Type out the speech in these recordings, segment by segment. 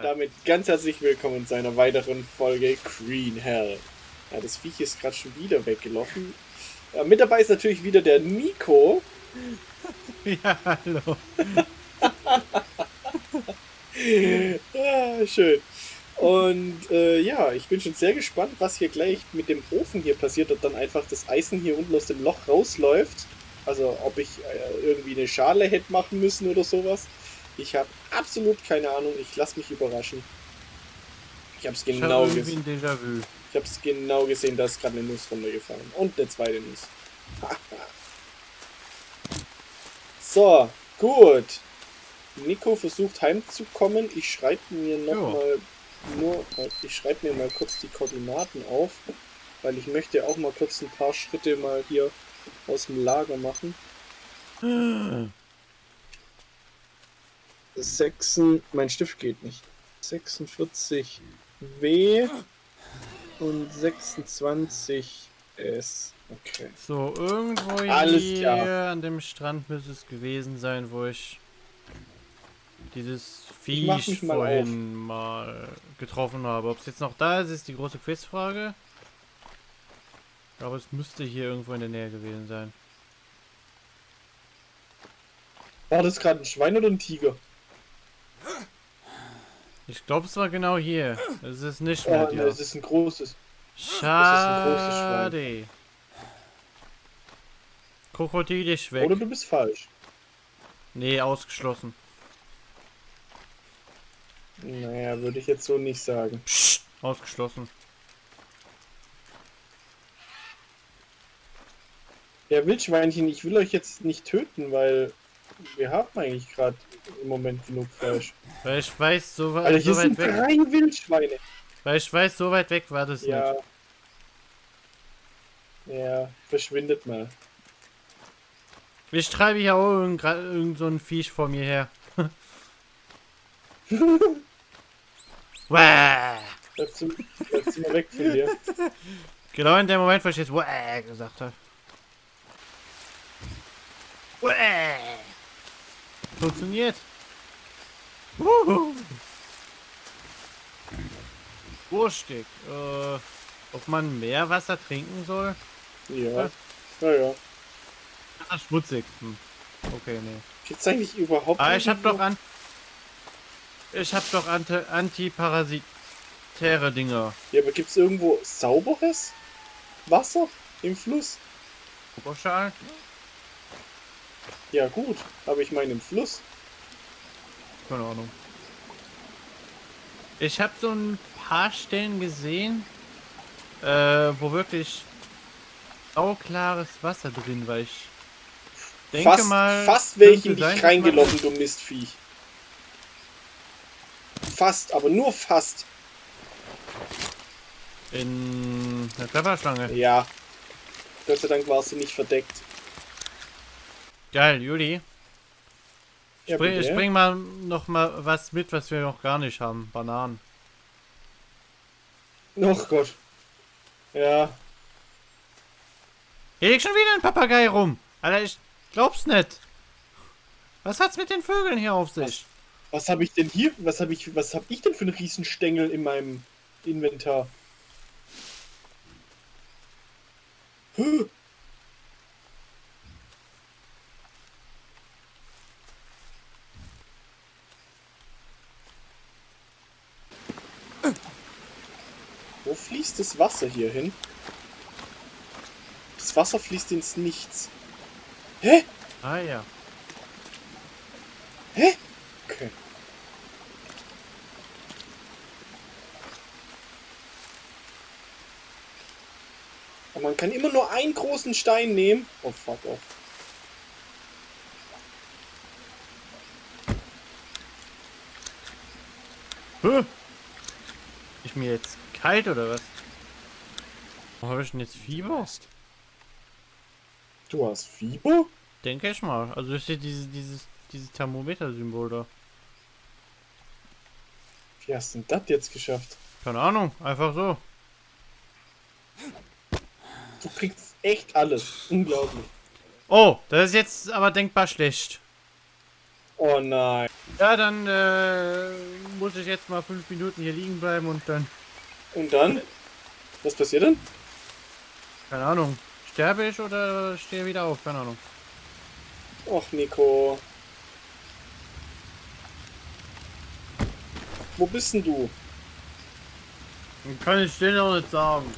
Und damit ganz herzlich willkommen zu einer weiteren Folge Green Hell. Ja, das Viech ist gerade schon wieder weggelaufen. Ja, mit dabei ist natürlich wieder der Nico. Ja, hallo. ah, schön. Und äh, ja, ich bin schon sehr gespannt, was hier gleich mit dem Ofen hier passiert, ob dann einfach das Eisen hier unten aus dem Loch rausläuft. Also ob ich äh, irgendwie eine Schale hätte machen müssen oder sowas. Ich habe absolut keine Ahnung. Ich lasse mich überraschen. Ich habe es genau gesehen. Ich habe es genau gesehen, da ist gerade eine Nuss runtergefallen. Und eine zweite Nuss. so, gut. Nico versucht heimzukommen. Ich schreibe mir noch mal nur, ich schreibe mir mal kurz die Koordinaten auf, weil ich möchte auch mal kurz ein paar Schritte mal hier aus dem Lager machen. Sechsen, mein Stift geht nicht. 46 W und 26 S. Okay. So, irgendwo Alles hier klar. an dem Strand müsste es gewesen sein, wo ich dieses Viech mal vorhin auf. mal getroffen habe. Ob es jetzt noch da ist, ist die große Quizfrage. Aber es müsste hier irgendwo in der Nähe gewesen sein. War das gerade ein Schwein oder ein Tiger? Ich glaube, es war genau hier. Es ist nicht mehr. Oh, ne, es ist ein großes. Schade. Krokodil ist weg. Oder du bist falsch. Nee, ausgeschlossen. Naja, würde ich jetzt so nicht sagen. Psst, ausgeschlossen. Ja, Wildschweinchen, ich will euch jetzt nicht töten, weil wir haben eigentlich gerade im Moment genug Fleisch. Weil ich weiß, so, Alter, hier so weit sind weg. drei Wildschweine. Weil ich weiß, so weit weg war das ja. nicht. Ja, verschwindet mal. Ich treibe hier auch irgend, irgend so ein Viech vor mir her. Bleibst du, bleibst du mal weg von dir. Genau in dem Moment, wo ich jetzt gesagt habe. Funktioniert. Wurstig. Äh, ob man mehr Wasser trinken soll? Ja. Ja, ja. Das ist schmutzig. Hm. Okay, nee. Gibt's eigentlich überhaupt Ah, ich hab doch an. Ich hab doch anti antiparasitäre Dinger. Ja, aber gibt's irgendwo sauberes Wasser im Fluss? Oberschal? Ja gut, aber ich meine im Fluss. Keine Ahnung. Ich habe so ein paar Stellen gesehen, äh, wo wirklich sauklares Wasser drin war. Ich denke fast, mal... Fast welche in dich reingelaufen, du Mistviech. Fast, aber nur fast. In der Klapperschlange? Ja. Gott sei Dank war sie nicht verdeckt. Geil, Juli. Ja, spring, ich bring mal noch mal was mit, was wir noch gar nicht haben. Bananen. Ach Gott. Ja. Hier liegt schon wieder ein Papagei rum. Alter, ich glaub's nicht. Was hat's mit den Vögeln hier auf sich? Was, was habe ich denn hier? Was habe ich, was habe ich denn für einen Riesenstängel in meinem Inventar? Huh. Wo fließt das Wasser hier hin? Das Wasser fließt ins Nichts. Hä? Ah ja. Hä? Okay. Aber man kann immer nur einen großen Stein nehmen. Oh fuck off. Huh? Ich mir jetzt kalt oder was? Habe ich denn jetzt Fieber? Du hast Fieber? Denke ich mal. Also ist hier dieses, dieses, dieses Thermometer-Symbol da. Wie hast du denn das jetzt geschafft? Keine Ahnung, einfach so. Du kriegst echt alles. Unglaublich. Oh, das ist jetzt aber denkbar schlecht. Oh nein. Ja, dann äh, muss ich jetzt mal fünf Minuten hier liegen bleiben und dann, Und dann? Was passiert dann? Keine Ahnung, sterbe ich oder stehe wieder auf, keine Ahnung. Och, Nico. Wo bist denn du? Kann ich dir noch nicht sagen.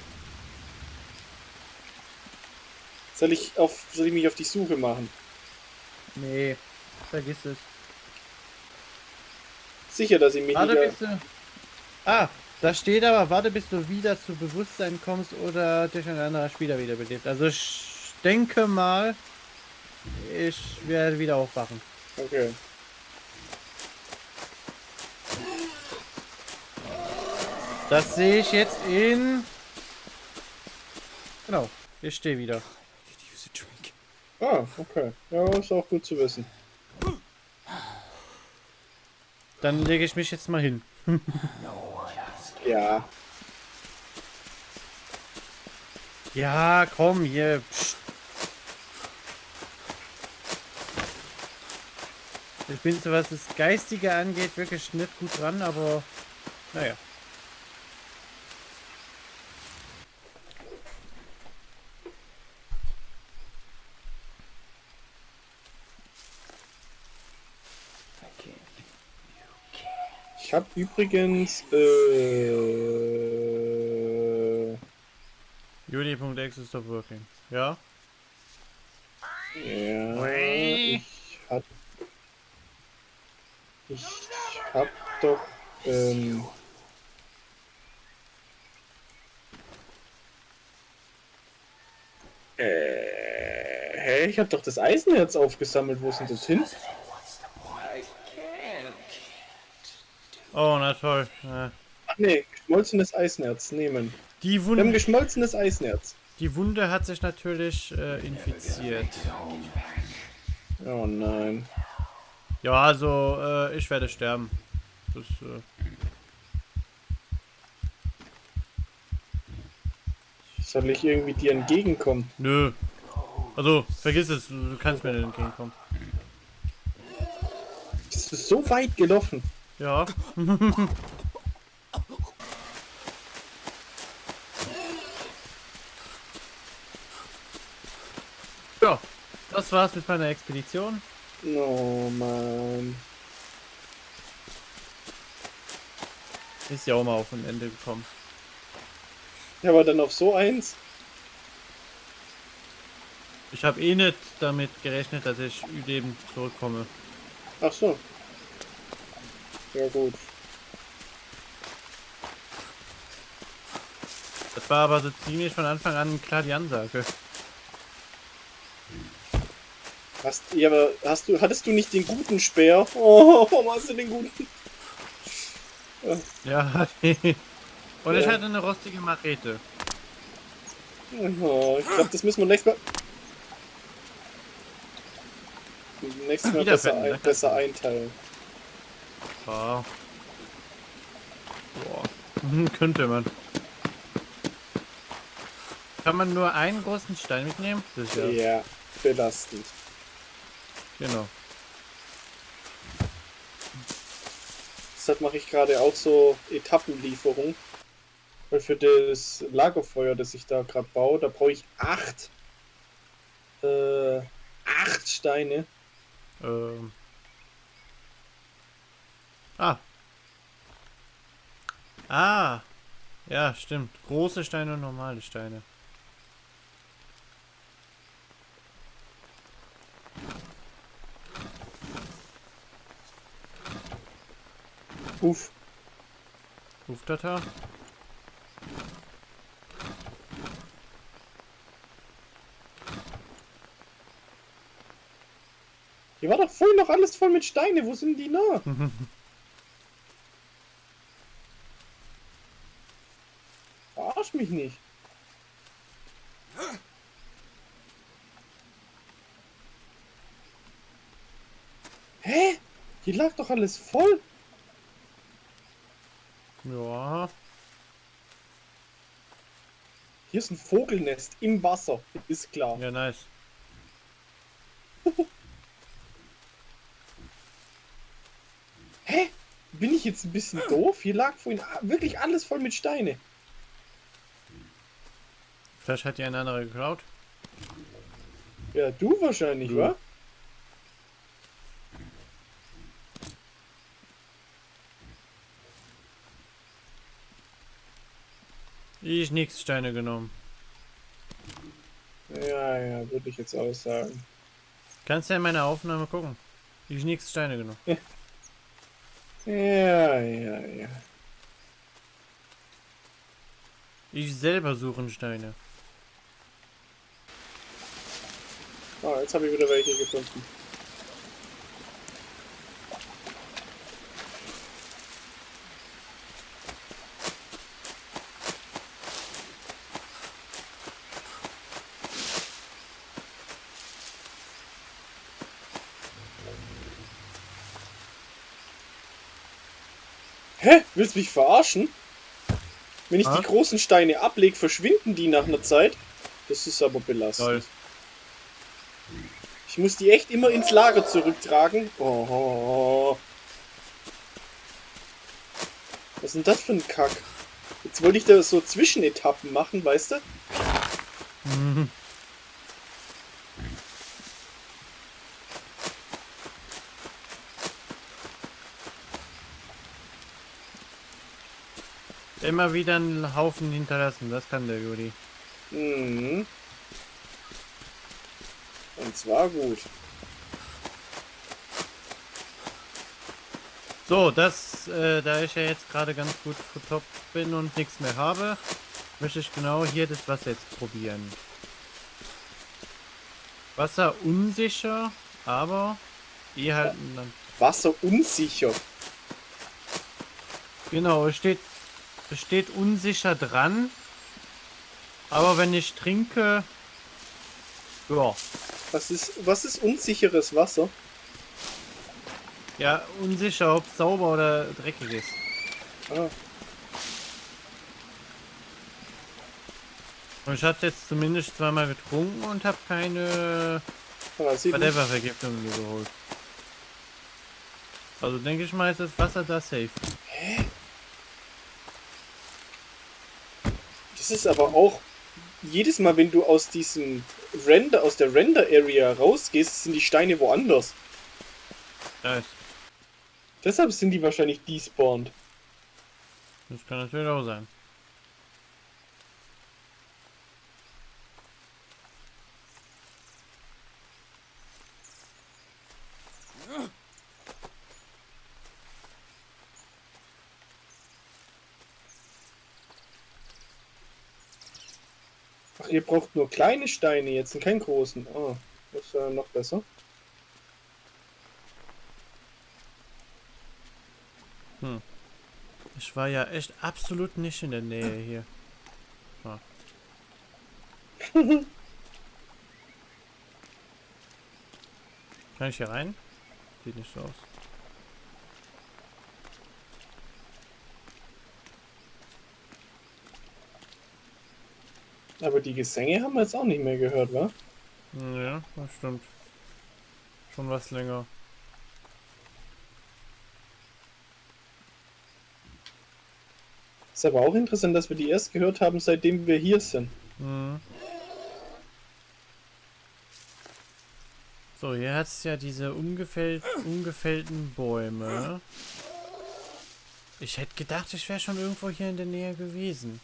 Soll ich, auf, soll ich mich auf die Suche machen? Nee, vergiss es. Sicher, dass ich mich Warte. Ah, da steht aber, warte, bis du wieder zu Bewusstsein kommst oder dich ein anderer Spieler wiederbelebt. Also ich denke mal, ich werde wieder aufwachen. Okay. Das sehe ich jetzt in... Genau, ich stehe wieder. Ah, okay. Ja, ist auch gut zu wissen. Dann lege ich mich jetzt mal hin. Ja. Ja, komm, hier. Ich bin so was das Geistige angeht wirklich nicht gut dran, aber naja. Ich habe übrigens... Äh... Juli.exe is stop working. Ja? Ja, ich hab... Ich hab doch... Ähm... Äh, hä? Ich hab doch das Eisenherz aufgesammelt. Wo ist denn das hin? Oh, na toll. Ja. Ach nee, geschmolzenes Eisenerz nehmen. Die, Wir haben Wunde, geschmolzenes Eisenerz. die Wunde hat sich natürlich äh, infiziert. Oh nein. Ja, also äh, ich werde sterben. Das, äh, Soll ich irgendwie dir entgegenkommen? nö. Also, vergiss es, du kannst mir nicht entgegenkommen. Bist du so weit gelaufen? Ja. ja, das war's mit meiner Expedition. Oh Mann. Ist ja auch mal auf ein Ende gekommen. Ja, aber dann auf so eins? Ich habe eh nicht damit gerechnet, dass ich lebend zurückkomme. Ach so. Ja gut. Das war aber so ziemlich von Anfang an klar die Ansage. Hast, ja, aber hast du, hattest du nicht den guten Speer? Oh, warum hast du den guten? Ja, und ich Ja. hatte eine rostige Machete. Oh, ich glaube, das müssen wir nächstes Mal. Nächstes Mal besser, finden, ein, ne? besser einteilen. Ja. Boah. Könnte man. Kann man nur einen großen Stein mitnehmen? Sicher. Ja, belastend. Genau. Deshalb mache ich gerade auch so Etappenlieferung. Weil für das Lagerfeuer, das ich da gerade baue, da brauche ich acht. Äh, acht Steine. Ähm. Ah. Ah. Ja, stimmt. Große Steine und normale Steine. Uff. Luftdata. Hier war doch vorhin noch alles voll mit Steine. Wo sind die noch? mich nicht. Hä? Hier lag doch alles voll. Ja. Hier ist ein Vogelnest im Wasser. Ist klar. Ja, nice. ich jetzt ein bisschen doof? Hier lag vorhin wirklich alles voll mit Steine. Vielleicht hat die eine andere geklaut. Ja, du wahrscheinlich, Du. wa? Ich nix Steine genommen. Ja, ja, würde ich jetzt auch sagen. Kannst ja in meiner Aufnahme gucken. Ich nix Steine genommen. Ja, ja, ja. Ich selber suche Steine. Oh, jetzt habe ich wieder welche gefunden. Hä? Willst du mich verarschen? Wenn ich Ah? die großen Steine ablege, verschwinden die nach einer Zeit? Das ist aber belastend. Toll. Ich muss die echt immer ins Lager zurücktragen. Oh. Was ist denn das für ein Kack? Jetzt wollte ich da so Zwischenetappen machen, weißt du? Mhm. Immer wieder einen Haufen hinterlassen, das kann der Juli. Mhm. Und zwar gut. So, das, äh, da ich ja jetzt gerade ganz gut top bin und nichts mehr habe, möchte ich genau hier das Wasser jetzt probieren. Wasser unsicher, aber eh halt dann Wasser unsicher. Genau, es steht, es steht unsicher dran. Aber wenn ich trinke, ja, Was ist, was ist unsicheres Wasser? ja, unsicher, ob es sauber oder dreckig ist. Ah, Und ich habe jetzt zumindest zweimal getrunken und habe keine Parasiten. Whatever-Vergiftung geholt. Also denke ich mal, ist das Wasser da safe. Das ist aber auch jedes Mal, wenn du aus diesem Render, aus der Render-Area rausgehst, sind die Steine woanders. Nice. Deshalb sind die wahrscheinlich despawned. Das kann natürlich auch sein. Ach, ihr braucht nur kleine Steine jetzt und keinen großen. Ah, das ist ja noch besser. Ich war ja echt absolut nicht in der Nähe hier. Ah. Kann ich hier rein? Sieht nicht so aus. Aber die Gesänge haben wir jetzt auch nicht mehr gehört, wa? Ja, das stimmt. Schon was länger. Ist aber auch interessant, dass wir die erst gehört haben, seitdem wir hier sind. Mhm. So, hier hat es ja diese ungefällt, ungefällten Bäume. Ich hätte gedacht, ich wäre schon irgendwo hier in der Nähe gewesen.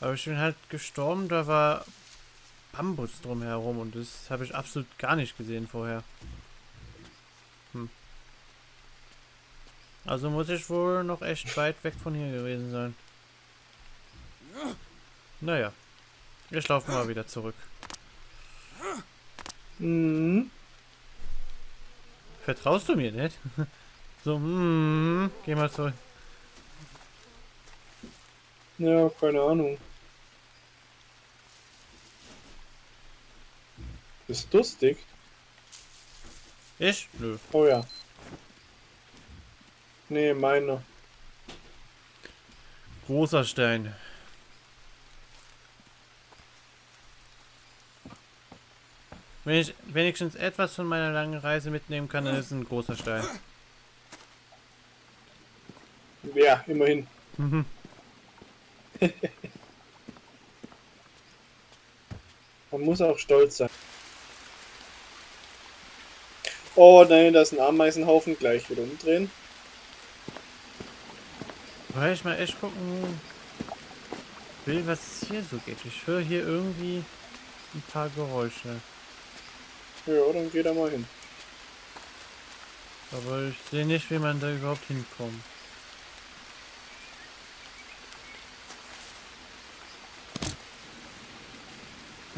Aber ich bin halt gestorben, da war Bambus drumherum und das habe ich absolut gar nicht gesehen vorher. Hm. Also muss ich wohl noch echt weit weg von hier gewesen sein. Naja. Ich laufe mal wieder zurück. Mhm. Vertraust du mir nicht? So, hm, geh mal zurück. Ja, keine Ahnung. Bist durstig? Ich? Nö. Oh ja. Nee, meiner. Großer Stein. Wenn ich wenigstens etwas von meiner langen Reise mitnehmen kann, dann ist es ein großer Stein. Ja, immerhin. Man muss auch stolz sein. Oh nein, da ist ein Ameisenhaufen. Gleich wieder umdrehen. Weil ich mal echt gucken will, was hier so geht. Ich höre hier irgendwie ein paar Geräusche. Ja, dann geh da mal hin. Aber ich sehe nicht, wie man da überhaupt hinkommt.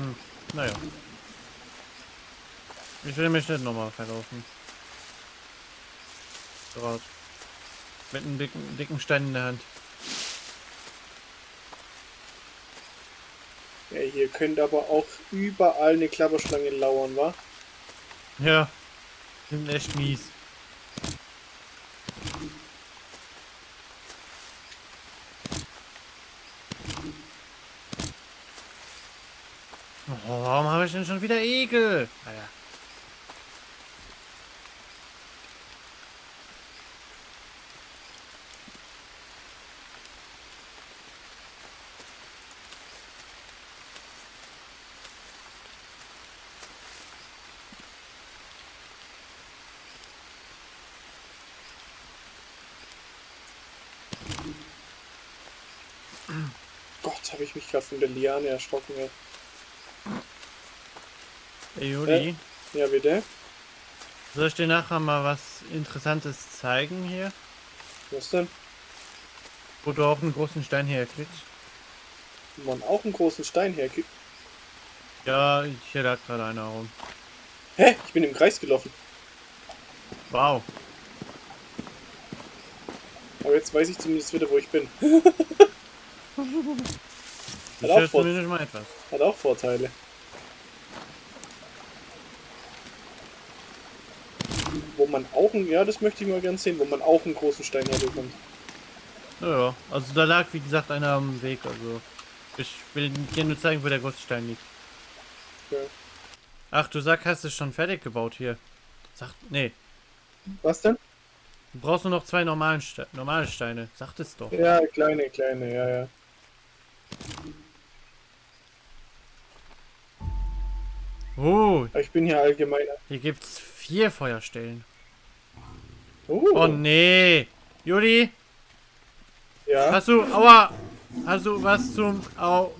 Hm, naja. Ich will mich nicht nochmal verlaufen. Gerade. Mit einem dicken, dicken Stein in der Hand. Ja, hier könnte aber auch überall eine Klapperschlange lauern, wa? Ja. Sind echt mies. Oh, warum habe ich denn schon wieder Ekel? Naja. Gott, habe ich mich gerade von der Liane erschrocken. Ey. Ey, Juli, Ja, bitte? soll ich dir nachher mal was Interessantes zeigen hier? Was denn? Wo du auch einen großen Stein herkriegst? Wo man auch einen großen Stein herkriegt. Ja, hier lag gerade einer rum. Hä? Ich bin im Kreis gelaufen. Wow. Aber jetzt weiß ich zumindest wieder, wo ich bin. Das auch. Hat auch Vorteile. Wo man auch einen, ja, das möchte ich mal gern sehen, wo man auch einen großen Stein herbekommt. Ja, ja. also da lag wie gesagt einer am Weg, also ich will dir nur zeigen, wo der große Stein liegt. Okay. Ach, du sagst, hast es schon fertig gebaut hier. Sag, nee, Was denn? du brauchst nur noch zwei normalen Ste normale Steine. Sagt es doch. Ja, kleine, kleine, ja, ja. Oh, ich bin hier allgemein. hier gibt's vier Feuerstellen. Oh, Oh nee. Juli, ja. hast du, aua, hast du was zum, au.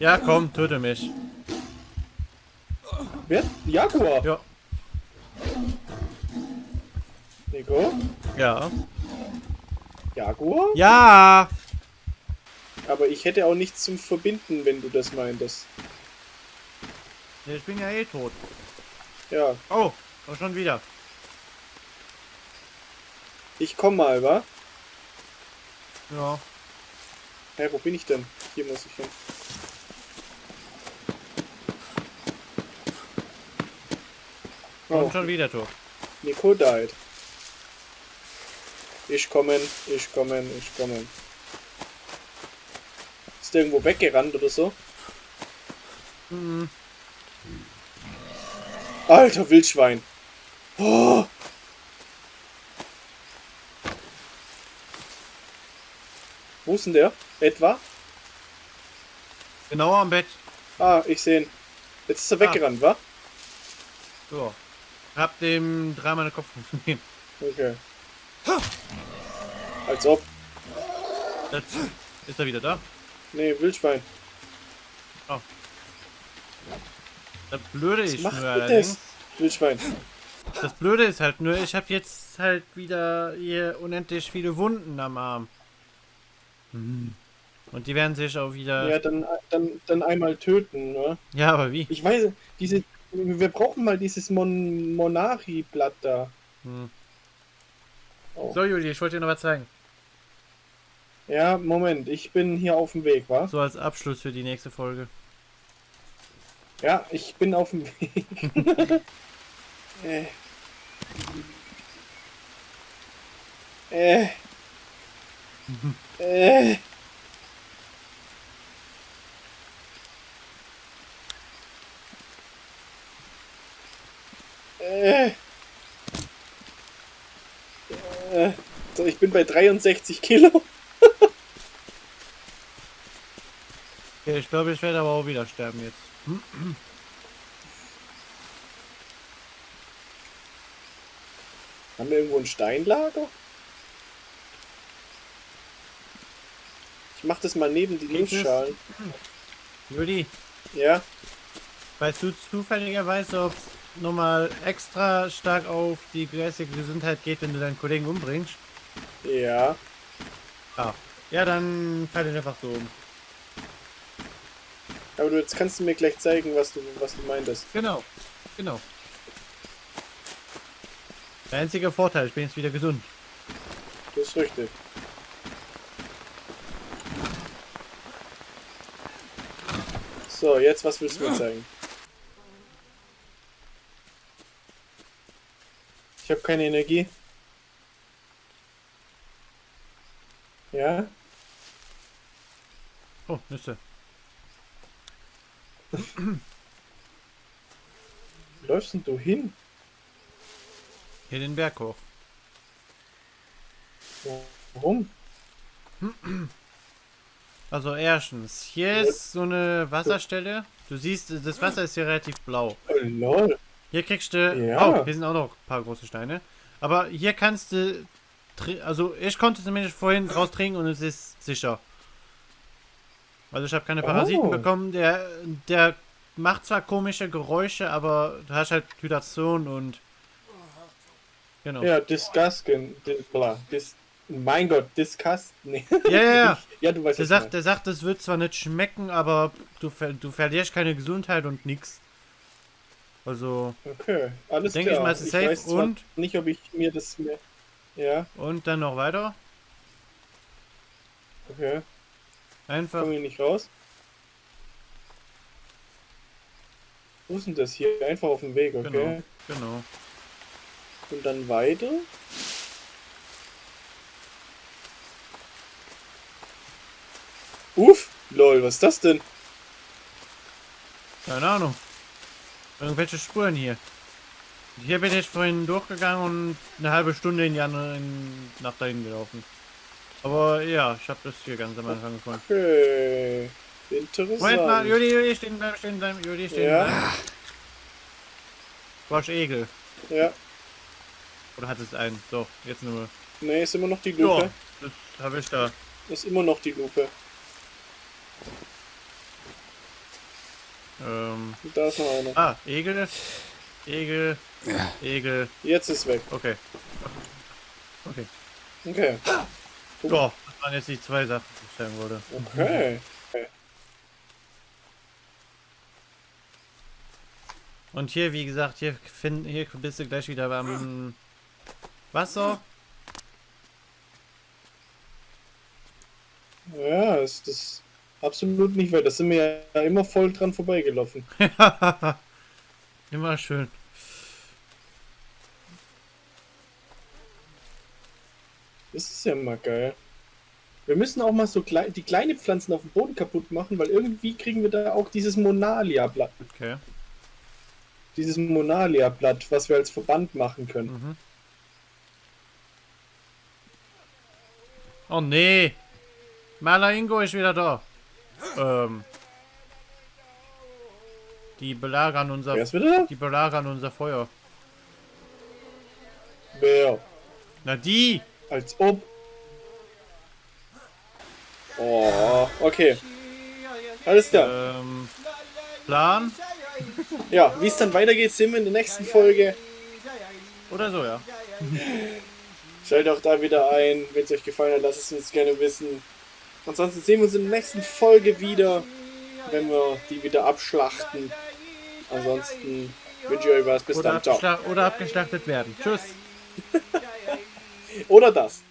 Ja, komm, töte mich. Wer? Jaguar. Ja, Nico? ja. Jaguar? Ja. Aber ich hätte auch nichts zum Verbinden, wenn du das meintest. Ich bin ja eh tot. Ja, Oh, auch schon wieder. Ich komm mal, wa? Ja. Hä, wo bin ich denn? Hier muss ich hin. Und Oh, schon wieder tot. Nico died. Ich kommen, ich kommen, ich kommen. Ist der irgendwo weggerannt oder so? Mhm. Alter Wildschwein. Oh. Wo ist denn der? Etwa? Genau am Bett. Ah, ich sehe ihn. Jetzt ist er Ah. weggerannt, wa? So. Hab dem dreimal den Kopf gegeben. Okay. Als ob. Jetzt ist er wieder da. Nee, Wildschwein. Das Blöde Was ist macht nur allerdings. das? Wildschwein. Das Blöde ist halt nur, ich habe jetzt halt wieder hier unendlich viele Wunden am Arm. Und die werden sich auch wieder. Ja, dann, dann, dann einmal töten, ne? Ja, aber wie? Ich weiß, diese. Wir brauchen mal dieses Mon Monari-Blatt da. Hm. Oh. So, Juli, ich wollte dir noch was zeigen. Ja, Moment, ich bin hier auf dem Weg, wa? So als Abschluss für die nächste Folge. Ja, ich bin auf dem Weg. äh. Äh. Äh. Äh. Äh. So, ich bin bei 63 Kilo. Okay, ich glaube, ich werde aber auch wieder sterben jetzt. Haben wir irgendwo ein Steinlager? Mach das mal neben die? Nussschalen. Juli, Ja? weißt du zufälligerweise, ob es nochmal extra stark auf die geistige Gesundheit geht, wenn du deinen Kollegen umbringst? Ja. Ah. Ja, dann fall ihn einfach so um. Aber du, jetzt kannst du mir gleich zeigen, was du, was du meintest. Genau. Genau. Der einzige Vorteil, ich bin jetzt wieder gesund. Das ist richtig. So, jetzt was willst du mir zeigen? Ich habe keine Energie. Ja? Oh, Nüsse. Wo läufst denn du hin? Hier den Berg hoch. Warum? Also erstens, hier ist so eine Wasserstelle. Du siehst, das Wasser ist hier relativ blau. Oh, lol. Hier kriegst du... Ja. Oh, hier sind auch noch ein paar große Steine. Aber hier kannst du... Also ich konnte zumindest vorhin draus trinken und es ist sicher. Also ich habe keine Parasiten Oh. bekommen. Der, der macht zwar komische Geräusche, aber du hast halt Hydration und... Genau. Ja, disgusting. Dis, bla, dis, mein Gott, disgust. Nee. ja, ja. ja. ja, du weißt Der sagt, ich der sagt, das wird zwar nicht schmecken, aber du, ver du verlierst keine Gesundheit und nix. Also. Okay, alles Denke ich klar. mal, es ist safe und- nicht, ob ich mir das mehr... Ja, und dann noch weiter. okay. Einfach. Komme ich nicht raus? Wo ist denn das hier? Einfach auf dem Weg, okay. Genau. Genau. Und dann weiter. Uff, lol, was ist das denn? Keine Ahnung. Irgendwelche Spuren hier. Hier bin ich vorhin durchgegangen und eine halbe Stunde in die andere in, nach dahin gelaufen. Aber ja, ich habe das hier ganz am Anfang gefunden. Okay. Interessant. Moment mal, Juli, Juli, stehen bleiben, stehen bleiben, Juli, stehen Ja. bleiben. Hast Egel. Ja. Oder hat es einen? So, jetzt nur. Ne, ist immer noch die Ja, Lupe. das habe ich da. Ist immer noch die Lupe. Ähm, da ist noch einer. ah, Egel. Egel. Egel. Jetzt ist weg. Okay. Okay. Okay. Ja, das waren jetzt die zwei Sachen, die ich sagen wollte. Okay. Und hier, wie gesagt, hier, find, hier bist du gleich wieder beim Wasser. Ja, ist das absolut nicht weit. Da sind wir ja immer voll dran vorbeigelaufen. Immer schön. Das ist ja mal geil. Wir müssen auch mal so klei die kleinen Pflanzen auf dem Boden kaputt machen, weil irgendwie kriegen wir da auch dieses Monalia-Blatt. Okay. Dieses Monalia-Blatt, was wir als Verband machen können. Mhm. Oh nee. Maler Ingo ist wieder da. Ähm. Die belagern unser Wer ist wieder die belagern unser Feuer. Wer? Na die! Als ob. Oh, okay. Alles klar. Ähm. Plan? Ja, wie es dann weitergeht, sehen wir in der nächsten Folge. Oder so, ja. Schaltet auch da wieder ein. Wenn es euch gefallen hat, lasst es uns gerne wissen. Ansonsten sehen wir uns in der nächsten Folge wieder, wenn wir die wieder abschlachten. Ansonsten wünsche ich euch was. Bis Oder, dann. Ciao. oder abgeschlachtet werden. Tschüss. Oder das.